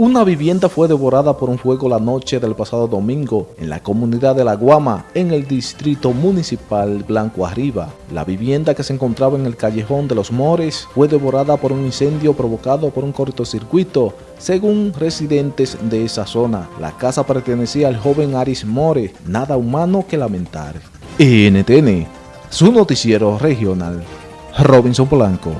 Una vivienda fue devorada por un fuego la noche del pasado domingo en la comunidad de La Guama, en el distrito municipal Blanco Arriba. La vivienda que se encontraba en el callejón de los Mores fue devorada por un incendio provocado por un cortocircuito, según residentes de esa zona. La casa pertenecía al joven Aris More, nada humano que lamentar. NTN, su noticiero regional. Robinson Blanco.